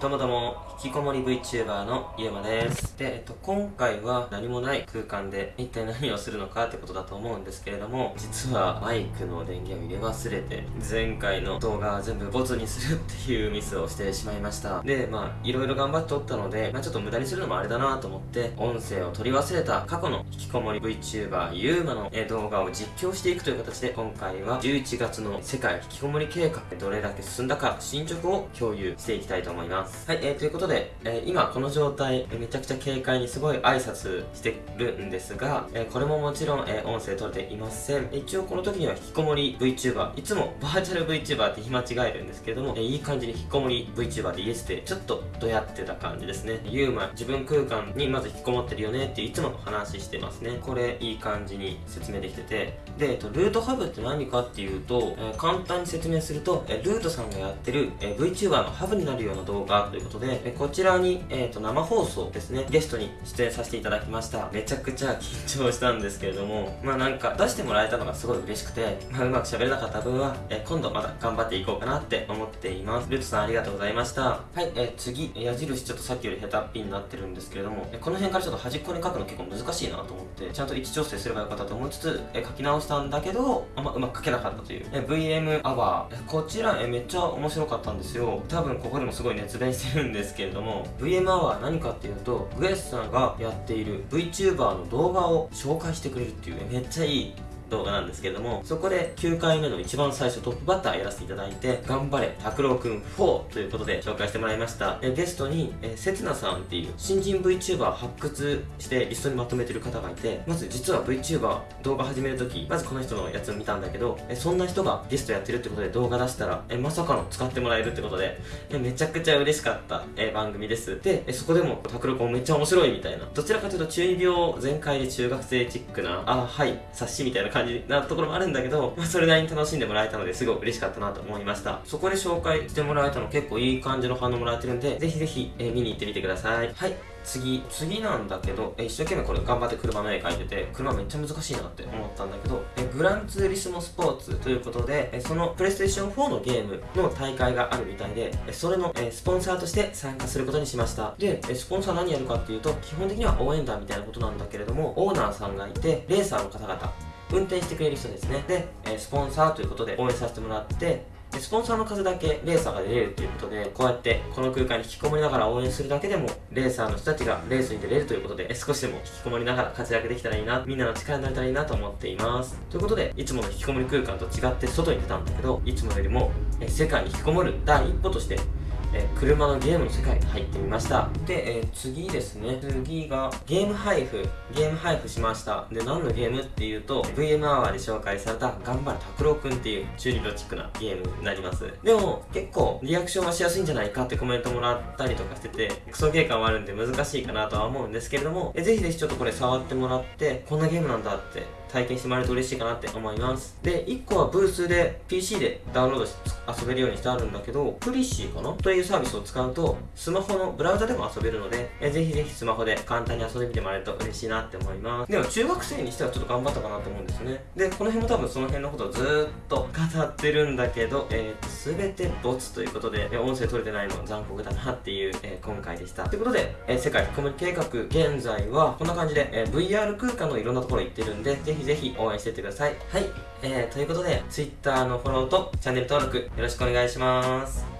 どうもどうも、引きこもり VTuber のゆうまです。で、えっと、今回は何もない空間で一体何をするのかってことだと思うんですけれども、実はマイクの電源を入れ忘れて、前回の動画全部ボツにするっていうミスをしてしまいました。で、まあ、いろいろ頑張って撮ったので、まあちょっと無駄にするのもあれだなと思って、音声を取り忘れた過去の引きこもり VTuber ゆうまの動画を実況していくという形で、今回は11月の世界引きこもり計画、どれだけ進んだか、進捗を共有していきたいと思います。はい、えー、ということで、えー今この状態、えーめちゃくちゃ軽快にすごい挨拶してるんですが、えーこれももちろん、えー音声取れていません。一応この時には引きこもり VTuber、いつもバーチャル VTuber って言い間違えるんですけども、えーいい感じに引きこもり VTuber でイエスで、ちょっとどやってた感じですね。ユーマ、自分空間にまず引きこもってるよねっていつも話してますね。これいい感じに説明できてて、で、えっと、ルートハブって何かっていうと、えー簡単に説明すると、えールートさんがやってる、えー VTuber のハブになるような動画ということで、えこちらに、えー、と生放送ですね、ゲストに出演させていただきました。めちゃくちゃ緊張したんですけれども、まあなんか出してもらえたのがすごい嬉しくて、まあうまく喋れなかった分は、え今度また頑張っていこうかなって思っています。ルートさんありがとうございました。はい、えー次、矢印ちょっとさっきより下手っぴになってるんですけれども、えこの辺からちょっと端っこに書くの結構難しいなと思って、ちゃんと位置調整すればよかったと思いつつ、え書き直したんだけど、あんまうまく書けなかったという。え VM アワー、こちら、えめっちゃ面白かったんですよ。多分ここでもすごい熱弁してるんですけれども、VMR は何かっていうと、グエスさんがやっている VTuber の動画を紹介してくれるっていう、めっちゃいい動画なんですけれども、そこで9回目の一番最初トップバッターやらせていただいて、頑張れ、拓郎くん4ということで紹介してもらいました。えゲストに、えせつなさんっていう新人 VTuber 発掘してリストにまとめてる方がいて、まず実は VTuber 動画始めるとき、まずこの人のやつを見たんだけど、えそんな人がゲストやってるってことで動画出したら、えまさかの使ってもらえるってことで、えめちゃくちゃ嬉しかった、え番組です。で、えそこでも拓郎くんめっちゃ面白いみたいな、どちらかというと中二病全開で中学生チックな、あ、はい、冊子みたいな感じなところもあるんだけど、まあ、それなりに楽しんでもらえたのですごい嬉しかったなと思いました。そこで紹介してもらえたの結構いい感じの反応もらえてるんで、ぜひぜひ、え見に行ってみてください。はい。次、次なんだけど、え一生懸命これ頑張って車の絵描いてて、車めっちゃ難しいなって思ったんだけど、えグランツーリスモスポーツということで、えそのプレイステーション4のゲームの大会があるみたいで、えそれの、えスポンサーとして参加することにしました。で、えスポンサー何やるかっていうと、基本的には応援団みたいなことなんだけれども、オーナーさんがいて、レーサーの方々、運転してくれる人ですね。で、えースポンサーということで応援させてもらって、でスポンサーの数だけレーサーが出れるということで、こうやってこの空間に引きこもりながら応援するだけでも、レーサーの人たちがレースに出れるということで、え少しでも引きこもりながら活躍できたらいいな、みんなの力になれたらいいなと思っています。ということで、いつもの引きこもり空間と違って外に出たんだけど、いつもよりも、え世界に引きこもる第一歩として、えー車のゲームの世界に入ってみました。で、えー次ですね。次がゲーム配布。ゲーム配布しました。で何のゲームっていうと VM アワーで紹介された頑張れ拓郎くんっていう中二病チックなゲームになります。でも結構リアクションはしやすいんじゃないかってコメントもらったりとかしててクソゲー感はあるんで難しいかなとは思うんですけれどもえぜひぜひちょっとこれ触ってもらってこんなゲームなんだって体験してもらえると嬉しいかなって思います。で1個はブースで PC でダウンロードして遊べるようにしてあるんだけどプリシーかな？というサービスを使うとスマホのブラウザでも遊べるのでえぜひぜひスマホで簡単に遊んでみてもらえると嬉しいなって思います。でも中学生にしてはちょっと頑張ったかなと思うんですね。でこの辺も多分その辺のことをずーっと語ってるんだけどえー、と全てボツということでえ音声取れてないの残酷だなっていう、えー今回でした。ということで、えー世界引きこもり計画現在はこんな感じで、えー VR 空間のいろんなところ行ってるんでぜひぜひ応援してってください。はい、えー、ということで Twitter のフォローとチャンネル登録よろしくお願いします。